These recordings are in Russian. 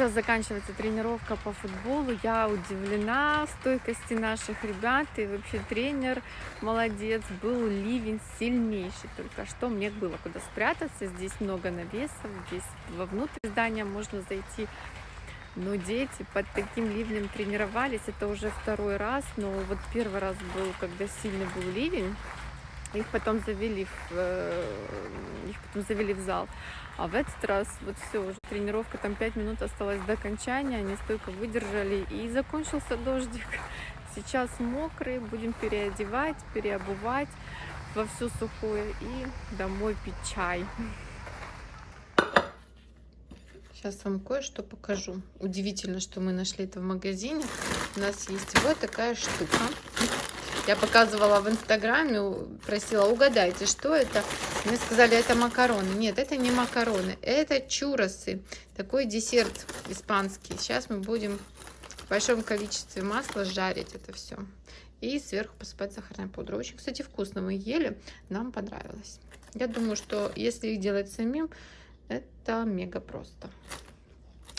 Сейчас заканчивается тренировка по футболу. Я удивлена стойкости наших ребят. И вообще тренер молодец. Был ливень сильнейший только что. Мне было куда спрятаться. Здесь много навесов. Здесь вовнутрь здания можно зайти. Но дети под таким ливнем тренировались. Это уже второй раз. Но вот первый раз был, когда сильный был ливень. Их потом завели в, э, их потом завели в зал. А в этот раз вот все, уже тренировка, там 5 минут осталось до окончания, они столько выдержали и закончился дождик. Сейчас мокрый, будем переодевать, переобувать во все сухое и домой пить чай. Сейчас вам кое-что покажу. Удивительно, что мы нашли это в магазине. У нас есть вот такая штука. Я показывала в инстаграме, просила, угадайте, что это. Мне сказали, это макароны. Нет, это не макароны, это чуросы. Такой десерт испанский. Сейчас мы будем в большом количестве масла жарить это все. И сверху посыпать сахарной пудрой. Очень, кстати, вкусно мы ели, нам понравилось. Я думаю, что если их делать самим, это мега просто.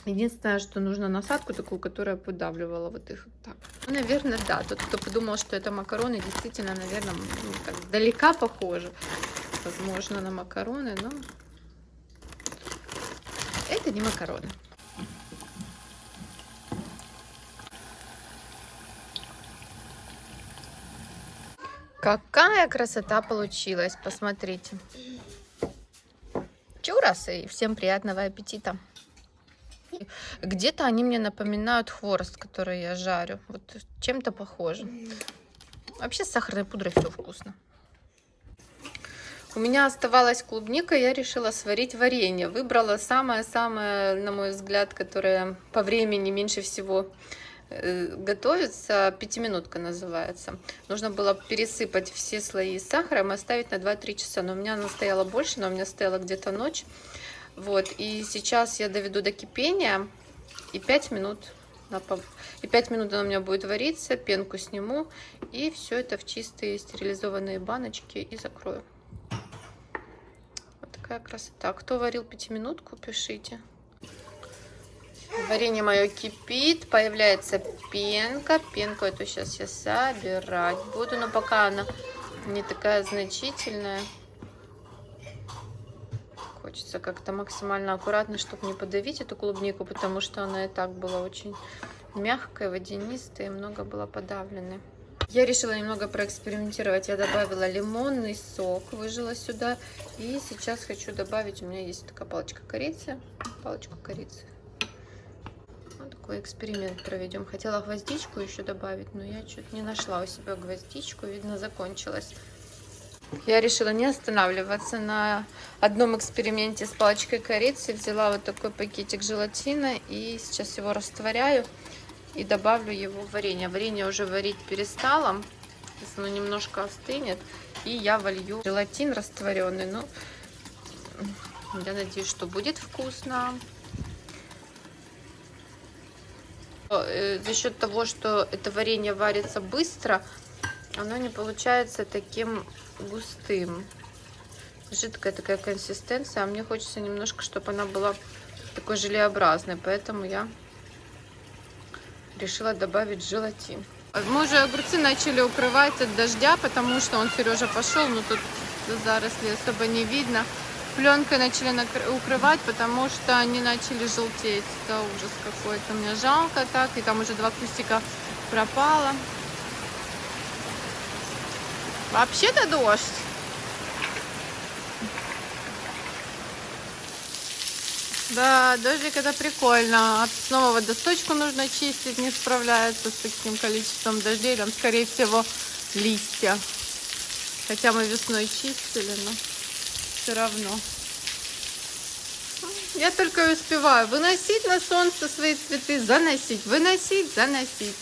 Единственное, что нужно насадку такую, которая подавливала вот их так. Ну, наверное, да. Тот, кто подумал, что это макароны, действительно, наверное, ну, так, далека похоже. Возможно, на макароны, но это не макароны. Какая красота получилась, посмотрите. Чурасы, и всем приятного аппетита. Где-то они мне напоминают хворост, который я жарю. Вот чем-то похоже. Вообще с сахарной пудрой все вкусно. У меня оставалась клубника, я решила сварить варенье. Выбрала самое-самое, на мой взгляд, которое по времени меньше всего э, готовится. Пятиминутка называется. Нужно было пересыпать все слои сахаром и оставить на 2-3 часа. Но у меня она стояла больше, но у меня стояла где-то ночь. Вот, и сейчас я доведу до кипения и 5 минут и 5 минут она у меня будет вариться, пенку сниму и все это в чистые стерилизованные баночки и закрою. Вот такая красота. Кто варил пятиминутку, пишите. Варенье мое кипит, появляется пенка. Пенку эту сейчас я собирать буду, но пока она не такая значительная. Хочется как-то максимально аккуратно, чтобы не подавить эту клубнику, потому что она и так была очень мягкая, водянистая, и много было подавленной. Я решила немного проэкспериментировать. Я добавила лимонный сок, выжила сюда. И сейчас хочу добавить, у меня есть такая палочка корицы, палочку корицы. Вот такой эксперимент проведем. Хотела гвоздичку еще добавить, но я что-то не нашла у себя гвоздичку, видно, закончилась. Я решила не останавливаться на одном эксперименте с палочкой корицы. Взяла вот такой пакетик желатина и сейчас его растворяю и добавлю его в варенье. Варенье уже варить перестала. Сейчас оно немножко остынет. И я волью желатин растворенный. Ну, я надеюсь, что будет вкусно. Э, за счет того, что это варенье варится быстро, оно не получается таким густым. Жидкая такая консистенция, а мне хочется немножко, чтобы она была такой желеобразной, поэтому я решила добавить желатин. Мы уже огурцы начали укрывать от дождя, потому что он, Сережа, пошел, но тут заросли особо не видно. Пленкой начали укрывать, потому что они начали желтеть. Это ужас какой-то. Мне жалко так, и там уже два кустика пропало. Вообще-то дождь. Да, дождик это прикольно. Снова водосточку нужно чистить, не справляется с таким количеством дождей. Там, скорее всего, листья. Хотя мы весной чистили, но все равно. Я только успеваю выносить на солнце свои цветы, заносить, выносить, заносить.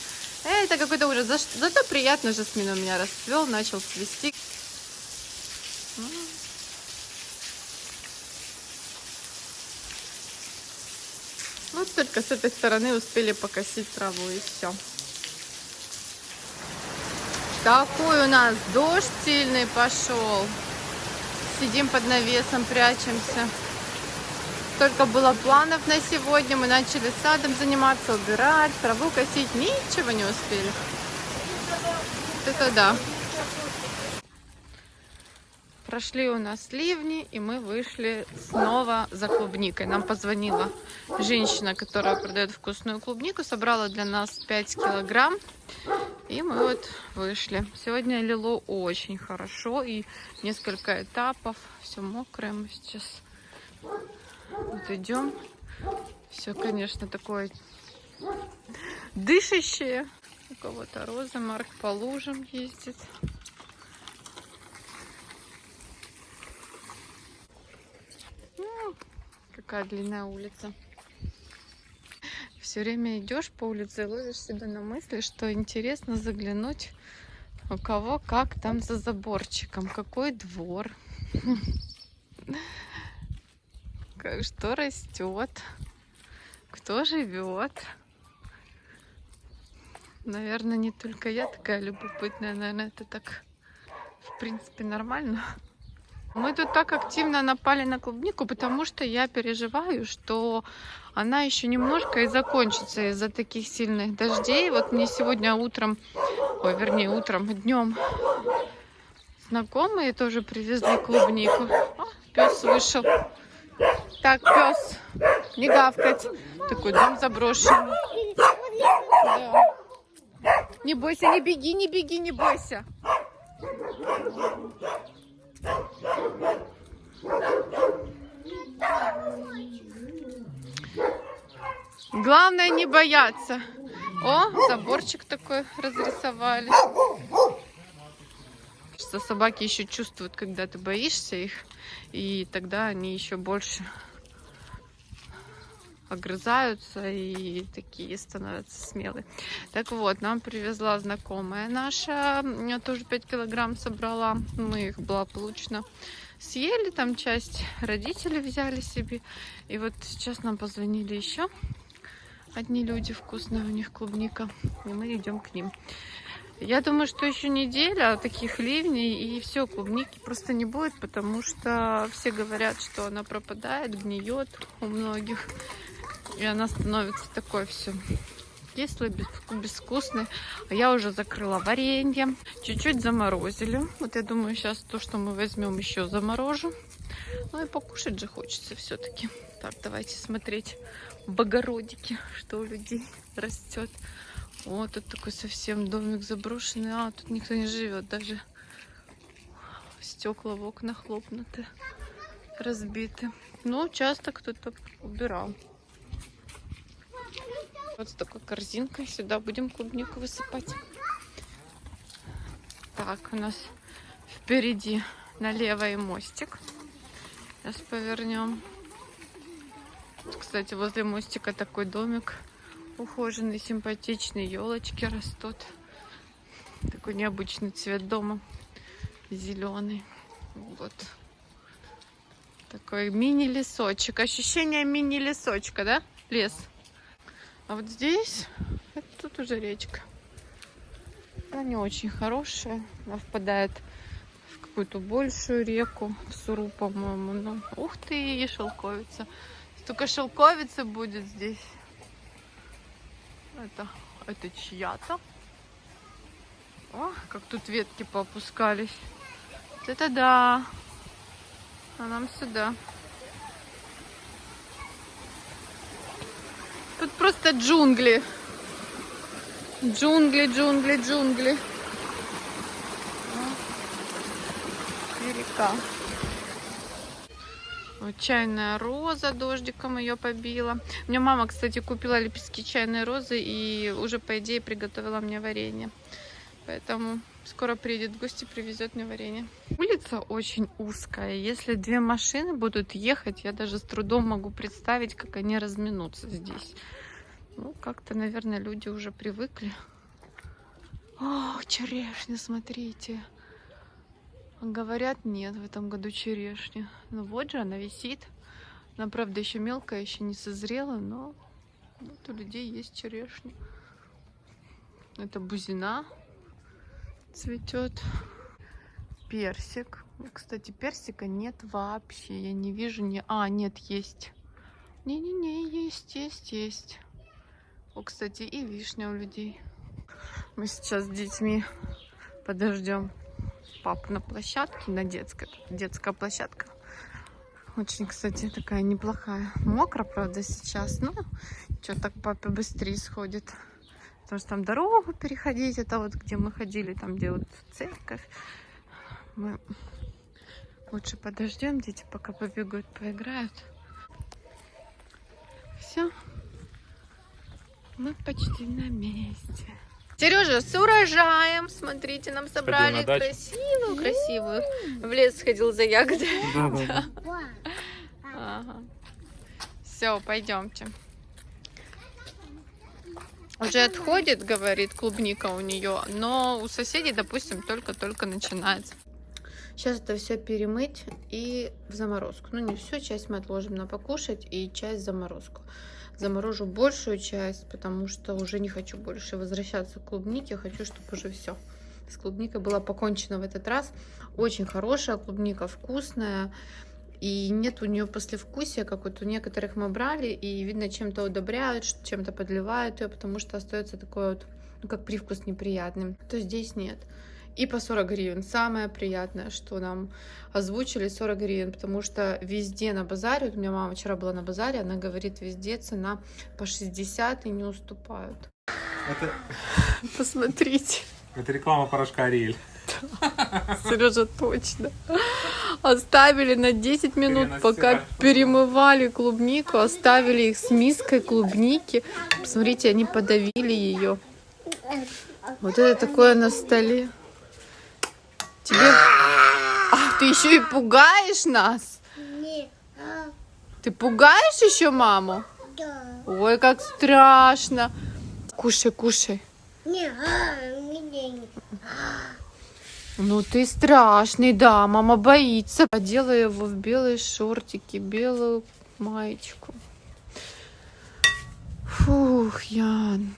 Это какой-то ужас. За, зато приятно жасмин у меня расцвел, начал цвести. Вот только с этой стороны успели покосить траву и все. Такой у нас дождь сильный пошел. Сидим под навесом, прячемся. Столько было планов на сегодня. Мы начали садом заниматься, убирать, траву косить. Ничего не успели. Это да. Прошли у нас ливни, и мы вышли снова за клубникой. Нам позвонила женщина, которая продает вкусную клубнику, собрала для нас 5 килограмм. И мы вот вышли. Сегодня лило очень хорошо, и несколько этапов. Все мокрое мы сейчас вот идем. Все, конечно, такое дышащее. У кого-то роза, Марк по лужам ездит. какая длинная улица. Все время идешь по улице и ловишь себя на мысли, что интересно заглянуть у кого как там за заборчиком, какой двор, что растет, кто живет. Наверное, не только я такая любопытная, наверное, это так, в принципе, нормально. Мы тут так активно напали на клубнику, потому что я переживаю, что она еще немножко и закончится из-за таких сильных дождей. Вот мне сегодня утром, ой, вернее, утром, днем знакомые тоже привезли клубнику. О, пес вышел. Так, пес, не гавкать. Такой дом заброшенный. Да. Не бойся, не беги, не беги, не бойся. Главное не бояться. О, заборчик такой разрисовали. Что собаки еще чувствуют, когда ты боишься их, и тогда они еще больше огрызаются и такие становятся смелые. Так вот, нам привезла знакомая наша, тоже 5 килограмм собрала, мы их благополучно съели, там часть родители взяли себе. И вот сейчас нам позвонили еще одни люди, вкусная у них клубника, и мы идем к ним. Я думаю, что еще неделя таких ливней, и все, клубники просто не будет, потому что все говорят, что она пропадает, гниет у многих. И она становится такой все кислый, безвкусный. А я уже закрыла варенье. Чуть-чуть заморозили. Вот я думаю, сейчас то, что мы возьмем, еще заморожу. Ну и покушать же хочется все-таки. Так, давайте смотреть в огородике, что у людей растет. Вот тут такой совсем домик заброшенный. А, тут никто не живет. Даже стекла в окнах лопнуты, разбиты. Ну, часто кто-то убирал. Вот с такой корзинкой. Сюда будем клубнику высыпать. Так, у нас впереди налево и мостик. Сейчас повернем. Кстати, возле мостика такой домик ухоженный, симпатичный. Елочки растут. Такой необычный цвет дома. Зеленый. Вот. Такой мини-лесочек. Ощущение мини-лесочка, да? Лес. А вот здесь, это тут уже речка. Она не очень хорошая. Она впадает в какую-то большую реку, в Суру, по-моему. Ну, ух ты, шелковица. Столько шелковицы будет здесь. Это, это чья-то. О, как тут ветки поопускались. Вот это да. А нам сюда. Тут просто джунгли. Джунгли, джунгли, джунгли. И река. Чайная роза, дождиком ее побила. Меня мама, кстати, купила лепестки чайной розы и уже, по идее, приготовила мне варенье. Поэтому скоро приедет в гости, привезет мне варенье. Улица очень узкая. Если две машины будут ехать, я даже с трудом могу представить, как они разминутся здесь. Ну, как-то, наверное, люди уже привыкли. О, черешня, смотрите. Говорят, нет в этом году черешни. Ну вот же она висит. Она, правда, еще мелкая, еще не созрела, но вот у людей есть черешня. Это бузина цветет. Персик. Кстати, персика нет вообще. Я не вижу ни... А, нет, есть. Не-не-не, есть, есть, есть. О, кстати, и вишня у людей. Мы сейчас с детьми подождем папу на площадке, на детской. Детская площадка. Очень, кстати, такая неплохая. Мокро, правда, сейчас. Но что так папа быстрее сходит. Потому что там дорогу переходить, это вот где мы ходили, там где вот церковь. Мы лучше подождем, дети пока побегают, поиграют. Все. Мы почти на месте. Сережа, с урожаем. Смотрите, нам собрали красивую, красивую. В лес сходил за ягодой. Да, да, да. Ага. Все, пойдемте. Уже отходит, говорит, клубника у нее, но у соседей, допустим, только-только начинается. Сейчас это все перемыть и в заморозку. Ну, не все, часть мы отложим на покушать и часть заморозку. Заморожу большую часть, потому что уже не хочу больше возвращаться к клубнике. Хочу, чтобы уже все с клубникой было покончено в этот раз. Очень хорошая клубника, вкусная. И нет у нее послевкусия, как вот у некоторых мы брали, и видно, чем-то удобряют, чем-то подливают ее, потому что остается такой вот, ну, как привкус неприятный. То здесь нет. И по 40 гривен. Самое приятное, что нам озвучили 40 гривен, потому что везде на базаре, вот у меня мама вчера была на базаре, она говорит, везде цена по 60 и не уступают. Это, Посмотрите. это реклама порошка Ариэль. Сережа, точно. Оставили на 10 минут, пока перемывали клубнику, оставили их с миской клубники. Посмотрите, они подавили ее. Вот это такое на столе. Тебе... А, ты еще и пугаешь нас? Ты пугаешь еще маму? Ой, как страшно. Кушай, кушай. Ну ты страшный, да, мама боится. Одела его в белые шортики, белую маечку. Фух, Ян.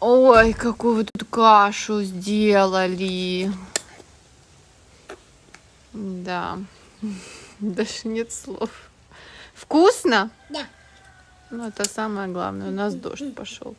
Ой, какую вы тут кашу сделали. Да, даже нет слов. Вкусно? Да. Ну, это самое главное. У нас дождь пошел.